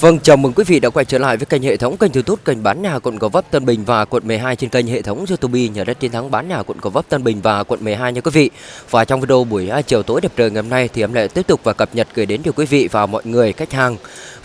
Vâng, chào mừng quý vị đã quay trở lại với kênh hệ thống kênh YouTube kênh bán nhà quận Gò Vấp Tân Bình và quận 12 trên kênh hệ thống YouTube nhà đất chiến thắng bán nhà quận Gò Vấp Tân Bình và quận 12 nha quý vị. Và trong video buổi à, chiều tối đẹp trời ngày hôm nay thì em lại tiếp tục và cập nhật gửi đến cho quý vị và mọi người khách hàng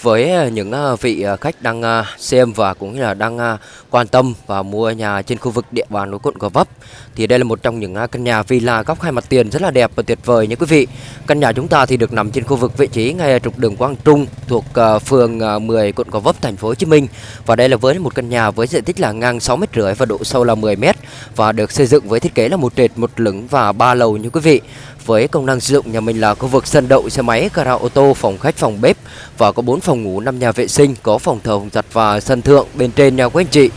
với ờ, những ờ, vị ờ, khách đang xem và cũng như là đang quan tâm và mua nhà trên khu vực địa bàn của quận Gò Vấp. Thì đây là một trong những căn nhà villa góc hai mặt tiền rất là đẹp và tuyệt vời nha quý vị. Căn nhà chúng ta thì được nằm trên khu vực vị trí ngay trục đường Quang Trung thuộc phường 10 quận Gò Vấp thành phố Hồ Chí Minh. Và đây là với một căn nhà với diện tích là ngang 6 mét rưỡi và độ sâu là 10 mét và được xây dựng với thiết kế là một trệt một lửng và ba lầu như quý vị. Với công năng sử dụng nhà mình là khu vực sân đậu xe máy, gara ô tô, phòng khách, phòng bếp và có 4 phòng ngủ, 5 nhà vệ sinh, có phòng thờ, phòng giặt và sân thượng bên trên nhà quý anh chị.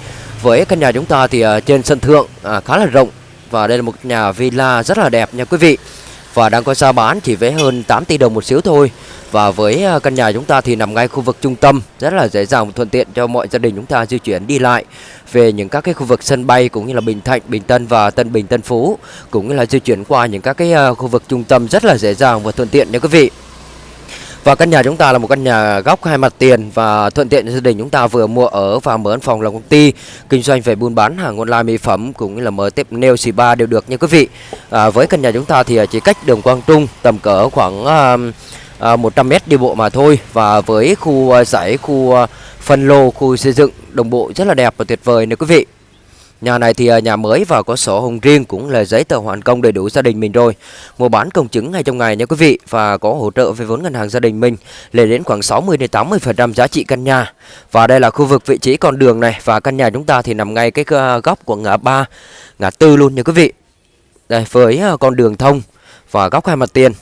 Với căn nhà chúng ta thì uh, trên sân thượng uh, khá là rộng và đây là một nhà villa rất là đẹp nha quý vị. Và đang có giá bán chỉ với hơn 8 tỷ đồng một xíu thôi. Và với à, căn nhà chúng ta thì nằm ngay khu vực trung tâm Rất là dễ dàng và thuận tiện cho mọi gia đình chúng ta di chuyển đi lại Về những các cái khu vực sân bay cũng như là Bình Thạnh, Bình Tân và Tân Bình, Tân Phú Cũng như là di chuyển qua những các cái khu vực trung tâm rất là dễ dàng và thuận tiện nha quý vị và căn nhà chúng ta là một căn nhà góc hai mặt tiền và thuận tiện cho gia đình chúng ta vừa mua ở và mở văn phòng làm công ty kinh doanh về buôn bán hàng online mỹ phẩm cũng như là mở tiếp nail spa đều được nha quý vị. À, với căn nhà chúng ta thì à, chỉ cách đường Quang Trung tầm cỡ khoảng uh, à, à 100m đi bộ mà thôi và với khu à, giải khu phân lô khu xây dựng đồng bộ rất là đẹp và tuyệt vời nè quý vị Nhà này thì à, nhà mới và có sổ hồng riêng cũng là giấy tờ hoàn công đầy đủ gia đình mình rồi. Mua bán công chứng ngay trong ngày nha quý vị và có hỗ trợ về vốn ngân hàng gia đình mình lên đến khoảng 60 đến 80% giá trị căn nhà. Và đây là khu vực vị trí con đường này và căn nhà chúng ta thì nằm ngay cái à, góc của ngã ba, ngã tư luôn nha quý vị. Đây với à, con đường thông và góc hai mặt tiền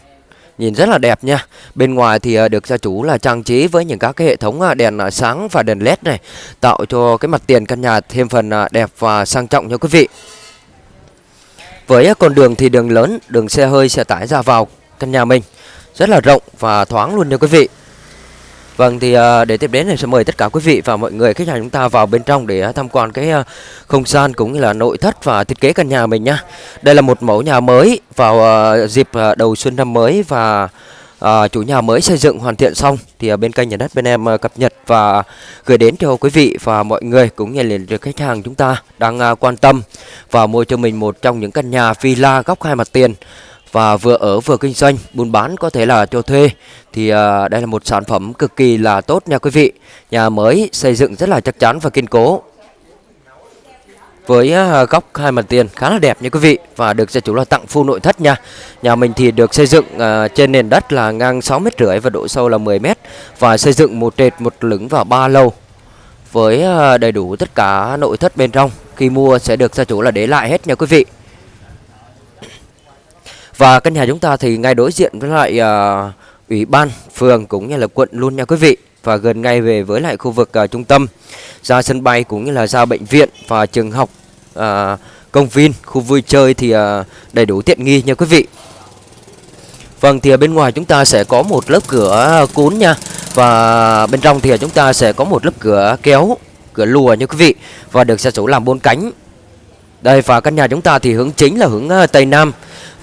Nhìn rất là đẹp nha. Bên ngoài thì ờ, được gia chủ là trang trí với những các cái hệ thống ờ, đèn ờ, sáng và đèn led này Tạo cho cái mặt tiền căn nhà thêm phần đẹp và sang trọng nha quý vị. Với con đường thì đường lớn, đường xe hơi, xe tải ra vào căn nhà mình. Rất là rộng và thoáng luôn nha quý vị. Vâng thì ờ, để tiếp đến thì sẽ mời tất cả quý vị và mọi người khách hàng chúng ta vào bên trong để ờ, tham quan cái ờ, không gian cũng như là nội thất và thiết kế căn nhà mình nhá. Đây là một mẫu nhà mới vào dịp đầu xuân năm mới và chủ nhà mới xây dựng hoàn thiện xong thì bên kênh nhà đất bên em cập nhật và gửi đến cho quý vị và mọi người cũng như là khách hàng chúng ta đang quan tâm và mua cho mình một trong những căn nhà villa góc hai mặt tiền và vừa ở vừa kinh doanh buôn bán có thể là cho thuê. Thì à, đây là một sản phẩm cực kỳ là tốt nha quý vị. Nhà mới xây dựng rất là chắc chắn và kiên cố. Với à, góc hai mặt tiền khá là đẹp nha quý vị. Và được gia chủ là tặng full nội thất nha. Nhà mình thì được xây dựng à, trên nền đất là ngang 6 mét rưỡi và độ sâu là 10 mét. Và xây dựng một trệt một lửng và ba lầu với à, đầy đủ tất cả nội thất bên trong. Khi mua sẽ được gia chủ là để lại hết nha quý vị và căn nhà chúng ta thì ngay đối diện với lại uh, ủy ban phường cũng như là quận luôn nha quý vị. Và gần ngay về với lại khu vực uh, trung tâm ra sân bay cũng như là ra bệnh viện và trường học uh, công viên khu vui chơi thì uh, đầy đủ tiện nghi nha quý vị. Vâng thì ở bên ngoài chúng ta sẽ có một lớp cửa cuốn nha. Và bên trong thì chúng ta sẽ có một lớp cửa kéo Cửa lùa nha quý vị Và được gia chủ làm bốn cánh. Đây và căn nhà chúng ta thì hướng chính là hướng Tây Nam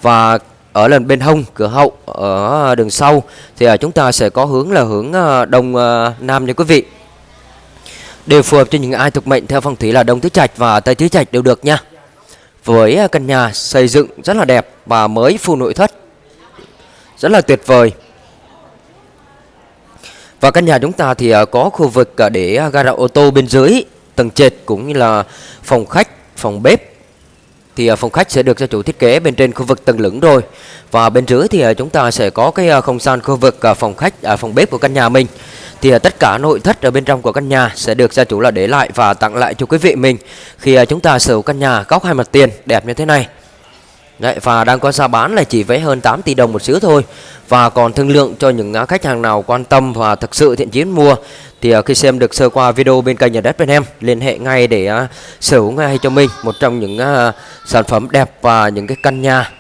và ở lần bên hông, cửa hậu, ở đường sau, thì à, chúng ta sẽ có hướng là hướng à, đông à, nam nha quý vị. Đều phù hợp cho những ai thuộc mệnh theo phong thủy là đông tứ trạch và tây tứ trạch đều được nha. Với căn nhà xây dựng rất là đẹp và mới full nội thất, rất là tuyệt vời. Và căn nhà chúng ta thì có khu vực để gara ô tô bên dưới, tầng trệt cũng như là phòng khách, phòng bếp thì à, phòng khách sẽ được gia chủ thiết kế bên trên khu vực tầng lửng rồi. Và bên dưới thì à, chúng ta sẽ có cái à, không gian khu vực phòng khách phòng bếp của căn nhà mình. Thì tất cả nội thất ở bên trong của căn nhà sẽ được gia chủ là để lại và tặng lại cho quý vị mình khi chúng ta sở hữu căn nhà, góc hai mặt tiền đẹp như thế này. Đấy, và đang có giá bán là chỉ với hơn 8 tỷ đồng một xíu thôi. Và còn thương lượng cho những khách hàng nào quan tâm và thực sự thiện chiến mua Thì à, khi xem được sơ qua video bên kênh nhà đất bên em Liên hệ ngay để à, sở hữu ngay cho mình Một trong những à, sản phẩm đẹp và những cái căn nhà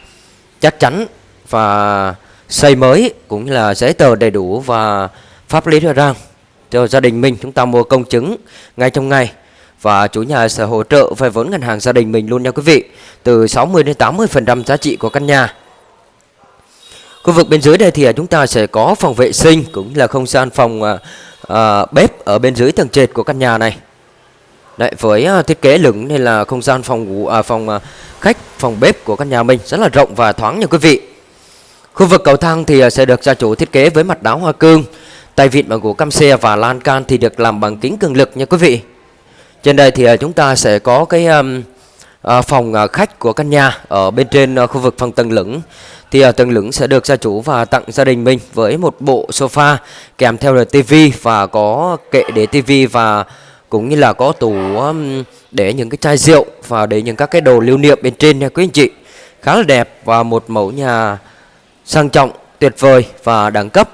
chắc chắn Và xây mới cũng như là giấy tờ đầy đủ và pháp lý rõ ràng Cho gia đình mình. Chúng ta mua công chứng ngay trong ngày và chủ nhà sẽ hỗ trợ vay vốn ngân hàng gia đình mình luôn nha quý vị từ 60 đến 80% giá trị của căn nhà. Khu vực bên dưới đây thì à, chúng ta sẽ có phòng vệ sinh cũng là không gian phòng à, à bếp ở bên dưới tầng trệt của căn nhà này. Đấy, với à, thiết kế lửng nên là không gian phòng ngủ à, phòng khách phòng bếp của căn nhà mình rất là rộng và thoáng nha quý vị. Khu vực cầu thang thì sẽ được gia chủ thiết kế với mặt đá hoa cương tay vịn bằng gỗ cam xe và lan can thì được làm bằng kính cường lực nha quý vị trên đây thì à, chúng ta sẽ có cái à, phòng à, khách của căn nhà ở bên trên khu vực phòng tầng lửng. Thì tầng lửng sẽ được gia chủ và tặng gia đình mình với một bộ sofa kèm theo là tivi và có kệ để tivi và cũng như là có tủ để những cái chai rượu và để những các cái đồ lưu niệm bên trên nha quý anh chị. Khá là đẹp và một mẫu nhà sang trọng, tuyệt vời và đẳng cấp.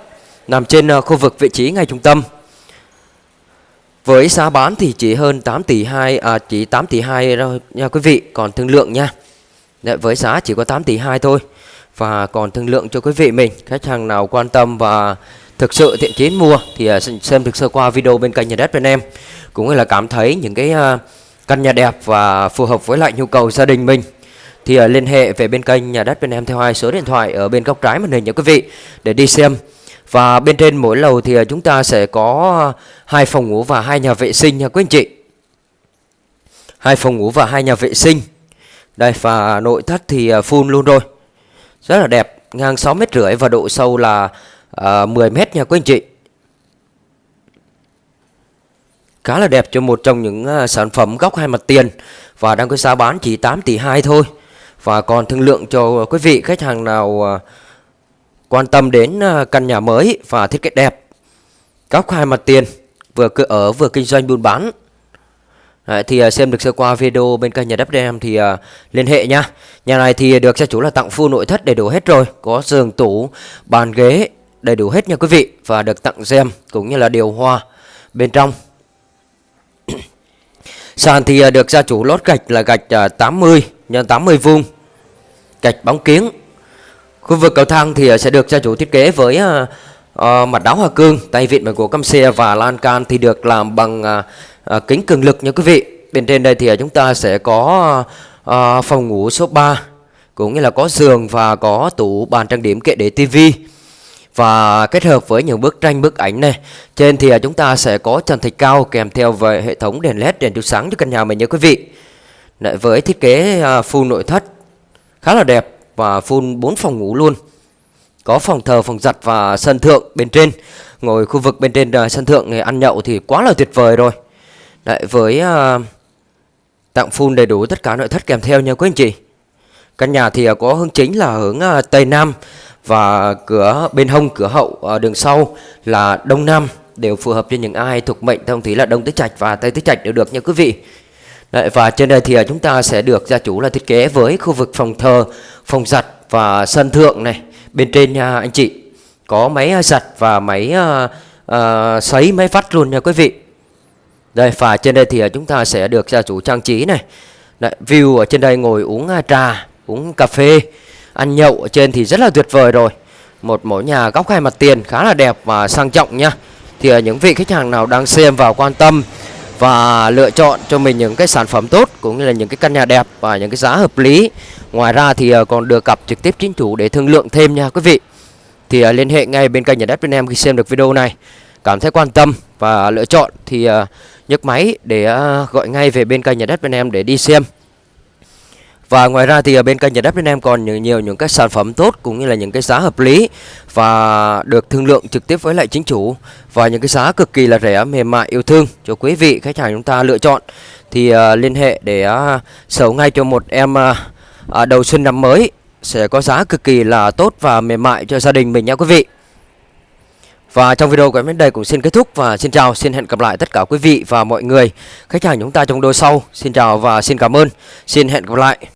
Nằm trên khu vực vị trí ngay trung tâm với giá bán thì chỉ hơn 8 tỷ 2 à chỉ 8 tỷ 2 thôi nha quý vị còn thương lượng nha. Đấy, với giá chỉ có 8 tỷ 2 thôi. Và còn thương lượng cho quý vị mình khách hàng nào quan tâm và thực sự thiện chí mua thì à, xem thực sơ qua video bên kênh nhà đất bên em. Cũng là cảm thấy những cái à, căn nhà đẹp và phù hợp với lại nhu cầu gia đình mình thì à, liên hệ về bên kênh nhà đất bên em theo hai số điện thoại ở bên góc trái màn hình nha quý vị để đi xem và bên trên mỗi lầu thì à, chúng ta sẽ có hai phòng ngủ và hai nhà vệ sinh nha quý anh chị. Hai phòng ngủ và hai nhà vệ sinh. Đây và nội thất thì à, full luôn rồi. Rất là đẹp ngang 6 mét rưỡi và độ sâu là à, uh, 10 mét nha quý anh chị. Khá là đẹp cho một trong những sản phẩm góc hai mặt tiền. Và đang có giá bán chỉ 8 tỷ 2 thôi. Và còn thương lượng cho quý vị khách hàng nào uh, quan tâm đến ờ, căn nhà mới và thiết kế đẹp. Góc hai mặt tiền vừa cứ ở vừa kinh doanh buôn bán. Đấy, thì ờ, xem được sơ qua video bên kênh nhà đất em thì uh, liên hệ nha nhà này thì được gia chủ là tặng full nội thất đầy đủ hết rồi có giường tủ bàn ghế đầy đủ hết nha quý vị và được tặng xem cũng như là điều hòa bên trong. Sàn thì được gia chủ lót gạch là gạch 80 x 80 vuông Gạch bóng kiếng. Khu vực cầu thang thì ờ, sẽ được gia chủ thiết kế với ờ, ờ, uh, mặt đá hoa cương Tay vịn bằng gỗ căm xe và lan can thì được làm bằng uh, uh, kính cường lực nha quý vị. Bên trên đây thì chúng ta sẽ có uh, phòng ngủ số 3 Cũng như là có giường và có tủ bàn trang điểm kệ để tivi và kết hợp với những bức tranh bức ảnh này trên thì chúng ta sẽ có trần thạch cao kèm theo về hệ thống đèn led đèn chiếu sáng cho căn nhà mình nhé quý vị. Đấy, với thiết kế full nội thất khá là đẹp và phun 4 phòng ngủ luôn. Có phòng thờ phòng giặt và sân thượng bên trên. Ngồi khu vực bên trên à, sân thượng này ăn nhậu thì quá là tuyệt vời rồi. Đấy, với uh, tặng full đầy đủ tất cả nội thất kèm theo nha quý anh chị. Căn nhà thì à, có hướng chính là hướng uh, tây nam và cửa bên hông cửa hậu uh, đường sau là đông nam đều phù hợp cho những ai thuộc mệnh thông thủy là đông tứ trạch và tây tứ trạch đều được nha quý vị. Đấy, và trên đây thì à, chúng ta sẽ được gia chủ là thiết kế với khu vực phòng thờ phòng giặt và sân thượng này. Bên trên nha anh chị có máy à, giặt và máy uh, uh, sấy máy vắt luôn nha quý vị. Đây và trên đây thì chúng ta sẽ được gia chủ trang trí này. Đấy, view ở trên đây ngồi uống trà uống cà phê ăn nhậu ở trên thì rất là tuyệt vời rồi. Một mẫu nhà góc hai mặt tiền khá là đẹp và sang trọng nha. Thì những vị khách hàng nào đang xem và quan tâm và lựa chọn cho mình những cái sản phẩm tốt, cũng như là những cái căn nhà đẹp và những cái giá hợp lý. Ngoài ra thì ờ, còn được gặp trực tiếp chính chủ để thương lượng thêm nha quý vị. Thì ờ, liên hệ ngay bên kênh nhà đất bên em khi xem được video này. Cảm thấy quan tâm và lựa chọn thì ờ, nhấc máy để gọi ngay về bên kênh nhà đất bên em để đi xem và ngoài ra thì ở bên kênh nhà đất bên em còn nhiều, nhiều những cái sản phẩm tốt cũng như là những cái giá hợp lý và được thương lượng trực tiếp với lại chính chủ và những cái giá cực kỳ là rẻ mềm mại yêu thương cho quý vị khách hàng chúng ta lựa chọn thì uh, liên hệ để uh, sở ngay cho một em uh, đầu xuân năm mới sẽ có giá cực kỳ là tốt và mềm mại cho gia đình mình nha quý vị. Và trong video của em đến đây cũng xin kết thúc và xin chào, xin hẹn gặp lại tất cả quý vị và mọi người khách hàng chúng ta trong đôi sau. Xin chào và xin cảm ơn. Xin hẹn gặp lại.